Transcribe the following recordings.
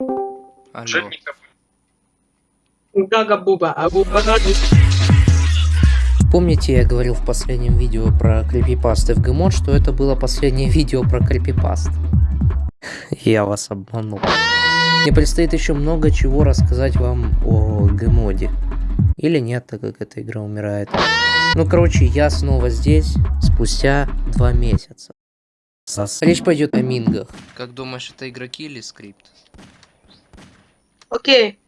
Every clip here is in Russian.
Алло. Гага-буба, а буба Помните, я говорил в последнем видео про крипипасты в Гмод, что это было последнее видео про крипипаст. Я вас обманул. Мне предстоит еще много чего рассказать вам о Гмоде. Или нет, так как эта игра умирает. Ну, короче, я снова здесь, спустя два месяца. Речь пойдет о мингах. Как думаешь, это игроки или скрипт? Окей.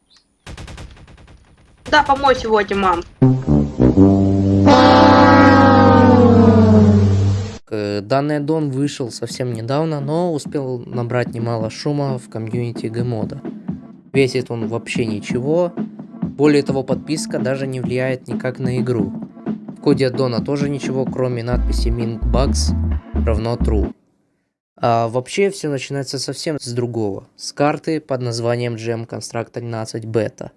Да, помой сегодня, мам. Данный аддон вышел совсем недавно, но успел набрать немало шума в комьюнити Гмода. Весит он вообще ничего, более того подписка даже не влияет никак на игру. В коде аддона тоже ничего, кроме надписи MintBugs равно true. А вообще все начинается совсем с другого, с карты под названием Gem Construct 13 Beta.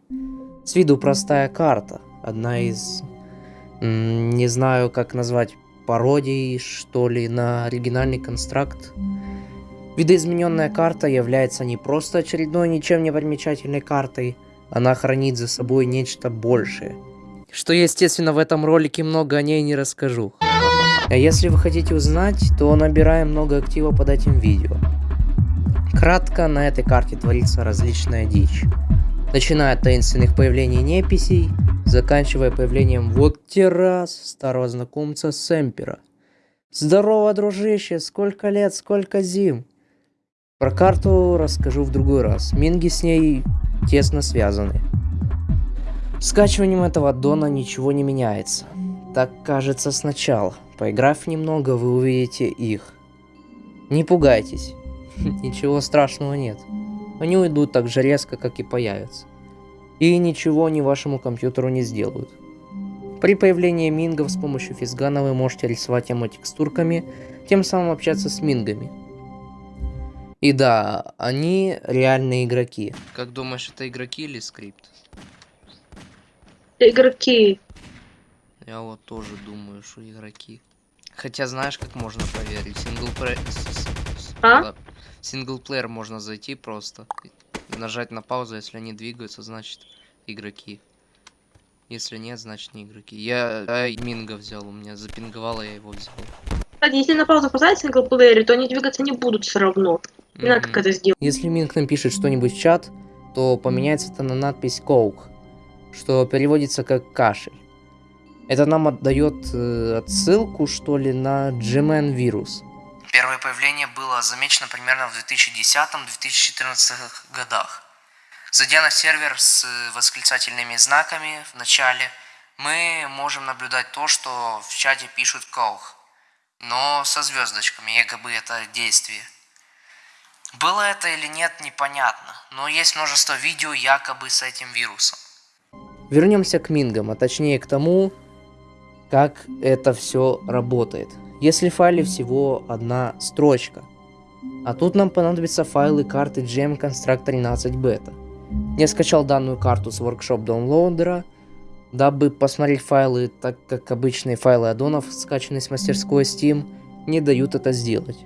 С виду простая карта, одна из, не знаю как назвать, пародий, что ли, на оригинальный констракт. Видоизмененная карта является не просто очередной ничем не примечательной картой, она хранит за собой нечто большее. Что, естественно, в этом ролике много о ней не расскажу. А если вы хотите узнать, то набираем много актива под этим видео. Кратко, на этой карте творится различная дичь. Начиная от таинственных появлений неписей, заканчивая появлением вот террас старого знакомца Сэмпера. Здорово, дружище, сколько лет, сколько зим. Про карту расскажу в другой раз, минги с ней тесно связаны. Скачиванием этого аддона ничего не меняется. Так кажется сначала. Поиграв немного, вы увидите их. Не пугайтесь. Ничего страшного нет. Они уйдут так же резко, как и появятся. И ничего ни вашему компьютеру не сделают. При появлении мингов с помощью физгана вы можете рисовать эмотекстурками, тем самым общаться с мингами. И да, они реальные игроки. Как думаешь, это игроки или скрипт? Игроки. Я вот тоже думаю, что игроки. Хотя знаешь, как можно проверить? Синглплеер... А? Синглплеер можно зайти просто. Нажать на паузу, если они двигаются, значит игроки. Если нет, значит не игроки. Я, я Минга взял, у меня запинговало, я его взял. Кстати, если на паузу поставить в синглплеере, то они двигаться не будут все равно. Не надо как это сделать. Если Минг напишет что-нибудь в чат, то поменяется это на надпись «Коук», что переводится как «кашель». Это нам отдает э, отсылку, что ли, на Gman вирус. Первое появление было замечено примерно в 2010-2014 годах. Зайдя на сервер с восклицательными знаками в начале, мы можем наблюдать то, что в чате пишут Коух, но со звездочками, якобы это действие. Было это или нет, непонятно, но есть множество видео якобы с этим вирусом. Вернемся к мингам, а точнее к тому, как это все работает. Если в файле всего одна строчка, а тут нам понадобятся файлы карты Gem Construct 13 Beta. Я скачал данную карту с Workshop Downloader, дабы посмотреть файлы, так как обычные файлы аддонов, скачанные с мастерской Steam, не дают это сделать.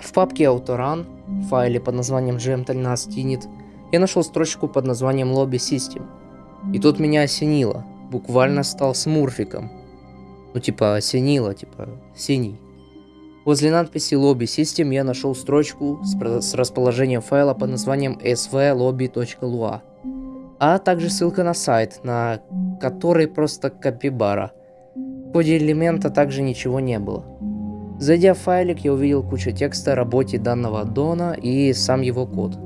В папке Autorun, в файле под названием gm13 init, я нашел строчку под названием Lobby System. И тут меня осенило буквально стал смурфиком. Ну, типа, осенило, типа, синий. Возле надписи Lobby System я нашел строчку с, с расположением файла под названием svlobby.lua, а также ссылка на сайт, на который просто копибара. В коде элемента также ничего не было. Зайдя в файлик, я увидел кучу текста о работе данного аддона и сам его код.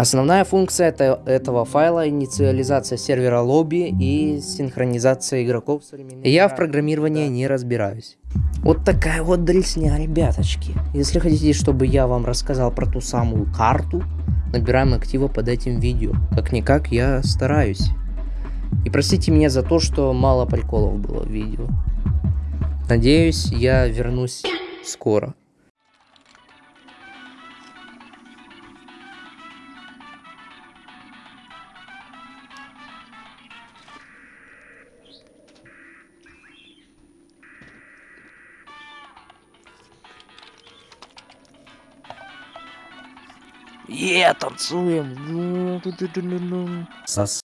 Основная функция это, этого файла инициализация сервера лобби и синхронизация игроков. Я в программировании да. не разбираюсь. Вот такая вот дресня, ребяточки. Если хотите, чтобы я вам рассказал про ту самую карту, набираем актива под этим видео. Как-никак я стараюсь. И простите меня за то, что мало приколов было в видео. Надеюсь, я вернусь скоро. Е, танцуем. Ну. Сос.